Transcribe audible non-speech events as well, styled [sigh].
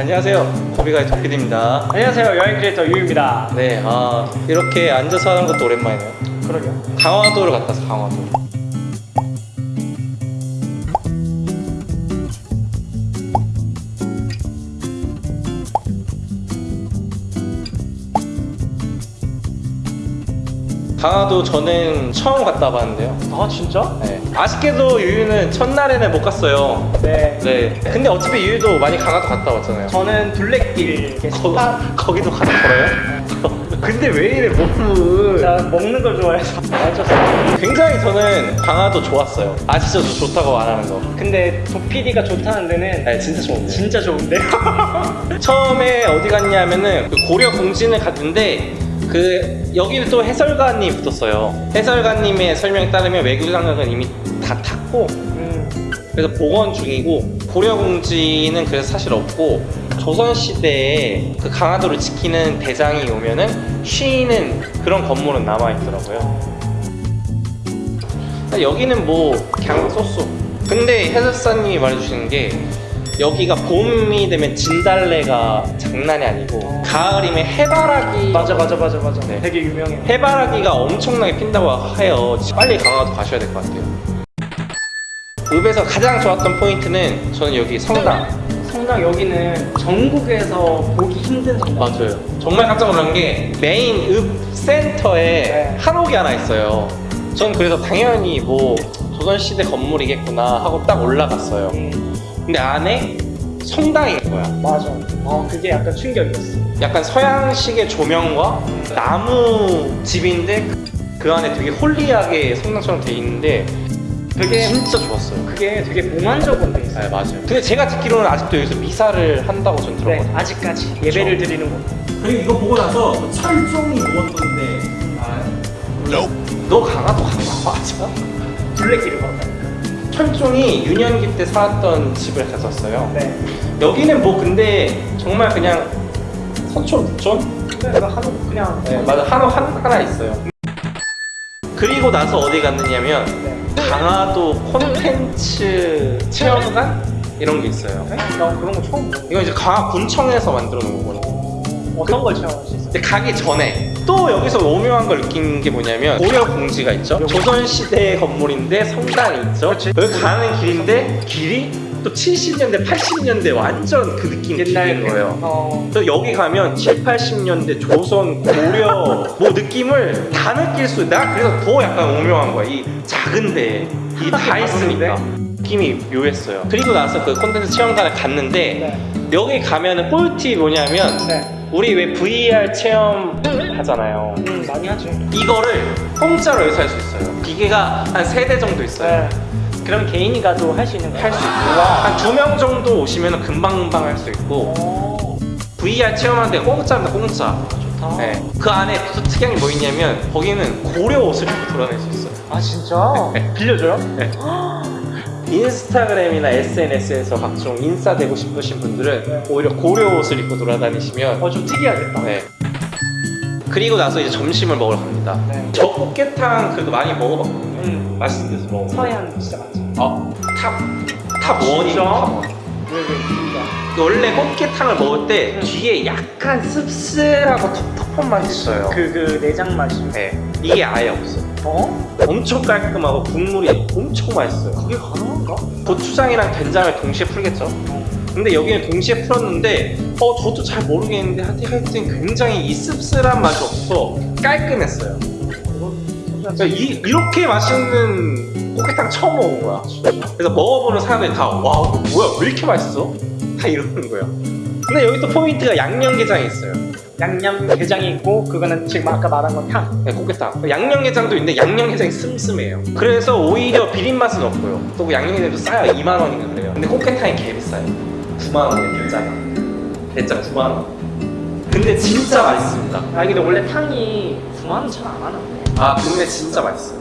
안녕하세요. 고비가의 도피디입니다. 안녕하세요 여행 크리에이터 유입니다 네, 아 이렇게 앉아서 하는 것도 오랜만이네요. 그러게요 강화도를 갔다 왔어, 강화도. 강화도 저는 처음 갔다 와봤는데요. 아 진짜? 네. 아쉽게도 유유는 첫날에는 못 갔어요. 네 네. 근데 어차피 유유도 많이 강화도 갔다 왔잖아요. 저는 둘레길 거, 거기도 가서 걸어요? 근데 왜 이래 몸을 제가 먹는 걸 좋아해서 맞췄어요 굉장히 저는 강화도 좋았어요 아시죠? 저 좋다고 말하는 거 근데 도피디가 좋다는 데는 네, 진짜 좋은데 진짜 좋은데 [laughs] 처음에 어디 갔냐면은 그 고려 공진을 갔는데 그 여기는 또 해설가님 붙었어요. 해설가님의 설명에 따르면 외교장학은 이미 다 탔고 음, 그래서 복원 중이고 고려공지는 그래서 사실 없고 조선시대에 그 강화도를 지키는 대장이 오면은 쉬는 그런 건물은 남아있더라고요. 여기는 뭐 그냥 쏘쏘 근데 해설사님이 말해주시는 게 여기가 봄이 되면 진달래가 장난이 아니고 가을이면 해바라기 맞아 맞아 맞아 맞아 네. 되게 유명해 해바라기가 엄청나게 핀다고 해요. 빨리 강화도 가셔야 될 것 같아요. 읍에서 가장 좋았던 포인트는 저는 여기 성당. 성당 여기는 전국에서 보기 힘든 성당 맞아요. 정말 깜짝 놀란 게 메인 읍 센터에 네. 한옥이 하나 있어요. 전 그래서 당연히 뭐 조선시대 건물이겠구나 하고 딱 올라갔어요. 음, 근데 안에 성당인 거야. 맞아 어 그게 약간 충격이었어 약간 서양식의 조명과 나무 집인데 그 안에 되게 홀리하게 성당처럼 돼 있는데 되게 진짜 좋았어요. 그게 되게 몽환적으로 돼 있어요 네 맞아요. 근데 제가 듣기로는 아직도 여기서 미사를 한다고 전네 들었거든요. 아직까지 예배를 드리는 곳 그리고 이거 보고 나서 철종이 먹었던데 알아요? 너 강화도 간거 맞아? 둘레길을 걸었다 철종이 유년기 때 살았던 집을 갔었어요. 네 여기는 뭐 근데 정말 그냥 서촌 부촌? 내가 하도 그냥 네 맞아 한옥 한, 하나 있어요. 그리고 나서 어디 갔느냐면 네. 강화도 콘텐츠 체험관 이런 게 있어요. 네? 나 그런 거 처음 이건 이제 강화군청에서 만들어 놓은 거거든요. 어떤 걸 체험할 수 있어요? 가기 전에 또 여기서 오묘한 걸 느낀 게 뭐냐면 고려 공지가 있죠. 조선 시대 건물인데 성당이 있죠. 여기 가는 길인데 길이 또 70년대, 80년대 완전 그 느낌 길인 거예요. 어, 또 여기 가면 7, 80년대 조선, 고려 뭐 느낌을 다 느낄 수 나 그래서 더 약간 오묘한 거야. 이 작은데 이게 다 있으니까 느낌이 묘했어요. 그리고 나서 그 콘텐츠 체험관을 갔는데 네. 여기 가면은 꿀팁이 뭐냐면 네. 우리 왜 VR 체험 하잖아요. 음, 많이 하죠. 이거를 공짜로 여기서 할 수 있어요. 기계가 한 세 대 정도 있어요. 네. 그럼 개인이 가도 할 수 있는 거예요? 할 수 있고 한 두 명 정도 오시면 금방금방 할 수 있고 오, VR 체험하는데 공짜입니다 공짜. 좋다. 네. 그 안에 또 특이한 게 뭐 있냐면 거기는 고려 옷을 입고 돌아다닐 수 있어요. 아 진짜? [laughs] 네. 빌려줘요? 네. 인스타그램이나 SNS에서 각종 인싸 되고 싶으신 분들은 네. 오히려 고려 옷을 입고 돌아다니시면 어 좀 특이하겠다. 네. 그리고 나서 이제 점심을 먹으러 갑니다. 네. 저 꽃게탕 그거 많이 먹어봤거든요. 음, 맛있는 데서 먹어. 서해안 진짜 맛집. 어, top, top one이? top one. 왜왜 진짜? 원래 꽃게탕을 먹을 때 음. 뒤에 약간 씁쓸하고 텁텁한 맛이 있어요. 그 그 내장 맛이. 네, 이게 아예 없어. 어? 엄청 깔끔하고 국물이 엄청 맛있어요. 그게 가능한가? 고추장이랑 된장을 동시에 풀겠죠. 근데 여기는 동시에 풀었는데 어 저도 잘 모르겠는데 하여튼 굉장히 이 씁쓸한 맛이 없어 깔끔했어요. 그러니까 이, 이렇게 맛있는 꽃게탕 처음 먹은 거야. 그래서 먹어보는 사람들이 다 와 뭐야 왜 이렇게 맛있어? 다 이러는 거야. 근데 여기 또 포인트가 양념게장이 있어요. 양념 게장이 있고 그거는 지금 아까 말한 건 탕. 네, 꽃게탕. 양념게장도 있는데 양념게장이 슴슴해요. 그래서 오히려 비린 맛은 없고요. 또그 양념게장도 싸요. 2만 원인가 그래요. 근데 꽃게탕이 개 비싸요. 9만 원이에요, 대짜가. 대짜 9만 원. 근데 진짜 맛있습니다. 아 근데 원래 탕이 9만 원 잘 안 하나? 아 근데 진짜 맛있어요.